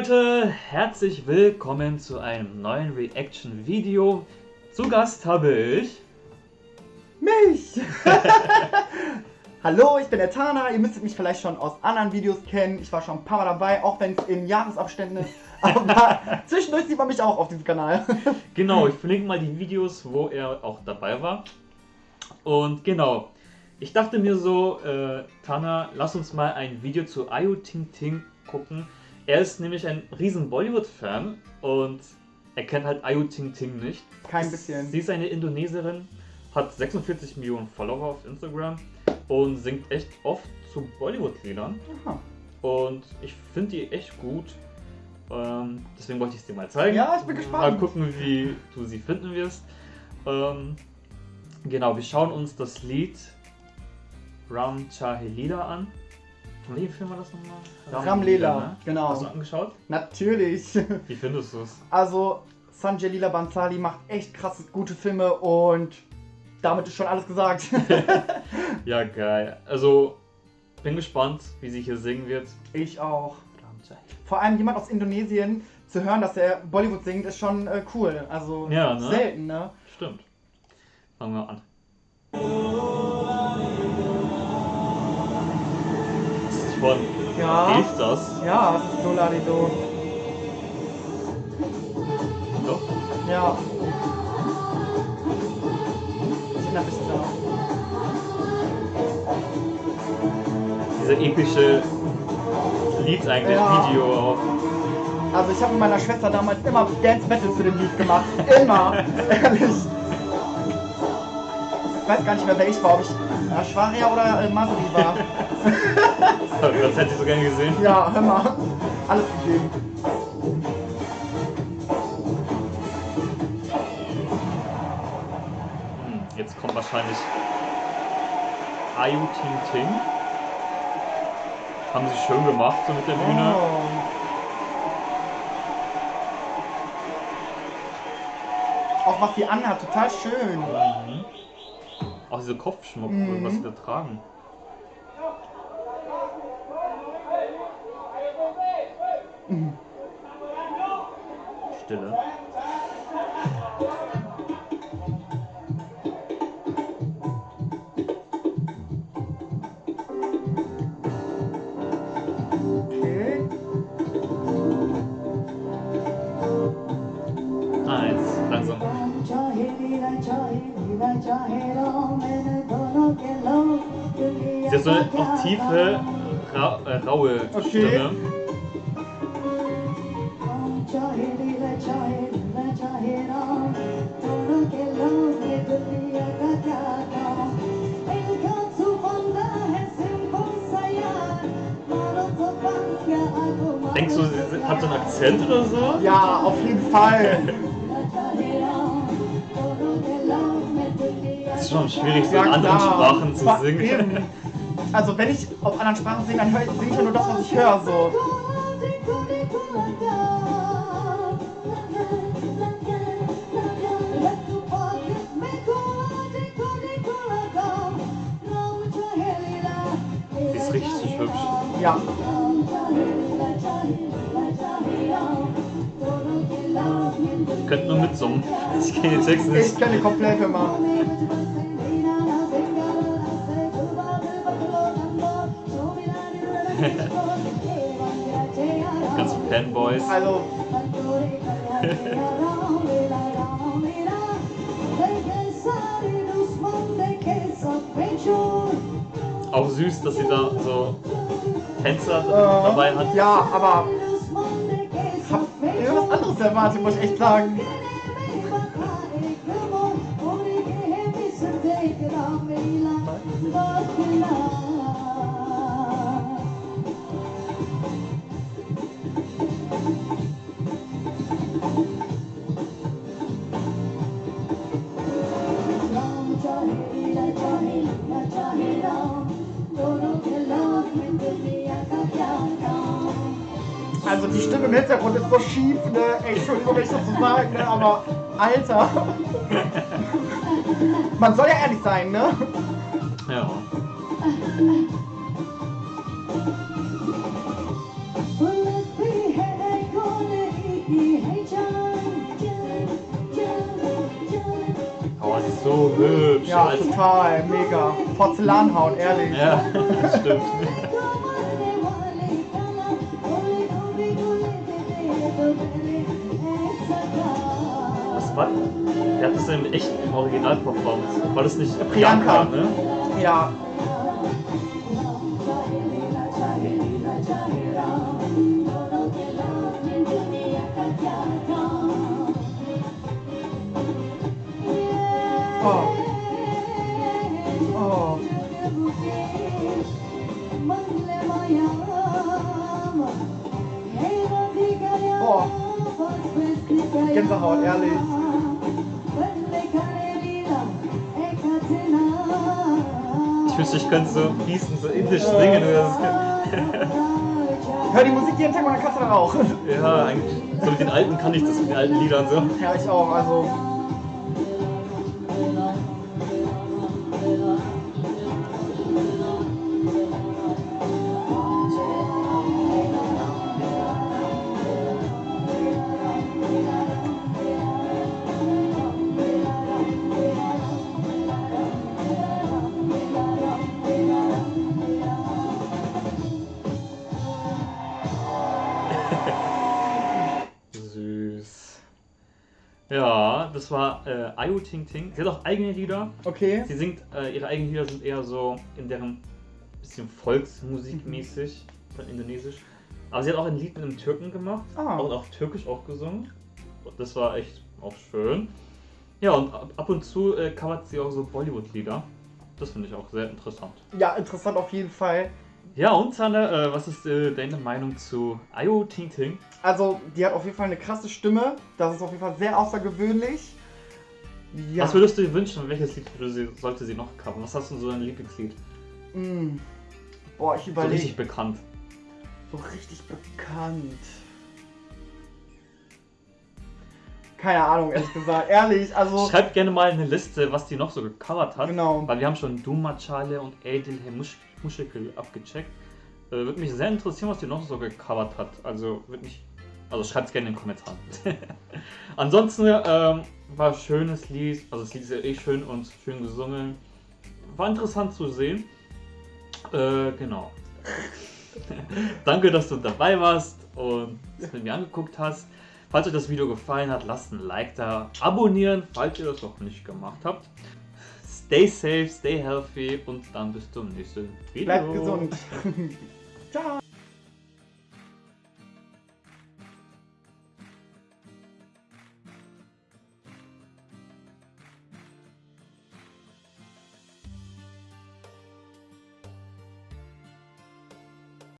Leute, herzlich willkommen zu einem neuen Reaction-Video. Zu Gast habe ich... Mich! Hallo, ich bin der Tana. Ihr müsstet mich vielleicht schon aus anderen Videos kennen. Ich war schon ein paar Mal dabei, auch wenn es in Jahresabständen ist. Aber zwischendurch sieht man mich auch auf diesem Kanal. genau, ich verlinke mal die Videos, wo er auch dabei war. Und genau, ich dachte mir so, äh, Tana, lass uns mal ein Video zu Ayu Ting Ting gucken. Er ist nämlich ein riesen Bollywood-Fan und er kennt halt Ayu Ting Ting nicht. Kein bisschen. Sie ist eine Indonesierin, hat 46 Millionen Follower auf Instagram und singt echt oft zu Bollywood-Liedern. Und ich finde die echt gut. Ähm, deswegen wollte ich es dir mal zeigen. Ja, ich bin gespannt. Mal gucken, wie du sie finden wirst. Ähm, genau, wir schauen uns das Lied Ram Chahelila an. Welchem Film war das nochmal? Ramlela, ne? genau. Hast du angeschaut? Natürlich. Wie findest du es? Also, Sanjay Leela Bansali macht echt krasse, gute Filme und damit ist schon alles gesagt. ja, geil. Also, bin gespannt, wie sie hier singen wird. Ich auch. Vor allem jemand aus Indonesien zu hören, dass er Bollywood singt, ist schon äh, cool. Also ja, ne? selten, ne? Stimmt. Fangen wir an. Von ja. Hilft das? Ja, das ist Dolarido. Doch? Ja. Ich erinnere mich da. Dieser epische Lied eigentlich, Ja. Video auch. Also ich habe mit meiner Schwester damals immer Dance Battle zu dem Lied gemacht. Immer. Ehrlich. Ich weiß gar nicht mehr, wer ich war. Ob ich Ashwarya oder äh, Masri war. Das hätte ich so gerne gesehen. Ja, hör mal. Alles gegeben. Hm, Jetzt kommt wahrscheinlich Ayu Ting Ting. Haben sie schön gemacht, so mit der Bühne. Oh. Auch was sie anhat, total schön. Mhm. Auch diese Kopfschmuck, Mhm. was sie da tragen. Stille. Okay. Eins, langsam. Sie hat so eine tiefe, ra äh, raue Okay. Stimme. Hat so einen Akzent oder so? Ja, auf jeden Fall. Es ist schon schwierig, so in anderen. Sprachen zu singen. Eben. Also wenn ich auf anderen Sprachen singe, dann singe ich ja nur das, was ich höre. So. Die ist richtig hübsch. Ja. Könnt nur mitsummen. Ich kenne Text nicht. Ich kenne komplett immer. Ganz Fanboys. Also, Auch süß, dass sie da so Tänzer äh, dabei hat. ja, aber anderes erwartet, muss ich echt sagen. die Stimme im Hintergrund ist so schief, ne? Ey, Entschuldigung, wenn ich das so sage, ne? Aber Alter. Man soll ja ehrlich sein, ne? Ja. Oh, sie ist so hübsch. Ja, Alter. total, mega. Porzellanhaut, ehrlich. Ja, das stimmt. Wer hat das denn echt im Original performt? War das nicht Priyanka. ne? Ja. Oh. Oh. Gänsehaut, ehrlich. Ich wünschte, ich könnte so fließend, so indisch singen. Oder Hör die Musik jeden Tag und dann kannst du dann auch. so. Ja, eigentlich. So mit den alten kann ich das, mit den alten Liedern so. Ja, ich auch, also. Das war äh, Ayu Ting Ting. Sie hat auch eigene Lieder. Okay. Sie singt, äh, ihre eigenen Lieder sind eher so in deren bisschen Volksmusikmäßig, von Indonesisch. Aber sie hat auch ein Lied mit einem Türken gemacht Ah. und auf Türkisch auch gesungen. Das war echt auch schön. Ja, und ab, ab und zu äh, covert sie auch so Bollywood-Lieder. Das finde ich auch sehr interessant. Ja, interessant auf jeden Fall. Ja, und Sanne, äh, was ist äh, deine Meinung zu Ayu Ting Ting? Also, die hat auf jeden Fall eine krasse Stimme. Das ist auf jeden Fall sehr außergewöhnlich. Ja. Was würdest du dir wünschen? Welches Lied sie, sollte sie noch covern? Was hast du so ein Lieblingslied? Mm. Boah, ich So überlege. richtig bekannt. So richtig bekannt. Keine Ahnung, ehrlich gesagt. Ehrlich, also. Schreibt gerne mal eine Liste, was die noch so gecovert hat. Genau. Weil wir haben schon Duma Chale und Edil Muschkel abgecheckt. Äh, würde mich sehr interessieren, was die noch so gecovert hat. Also würde mich. Also schreibt es gerne in den Kommentaren. Ansonsten ähm, war schönes Lied. Also das Lied ist ja eh schön und schön gesungen. War interessant zu sehen. Äh, genau. Danke, dass du dabei warst und es mit mir angeguckt hast. Falls euch das Video gefallen hat, lasst ein Like da, abonnieren, falls ihr das noch nicht gemacht habt. Stay safe, stay healthy und dann bis zum nächsten Video. Bleibt gesund. Ciao.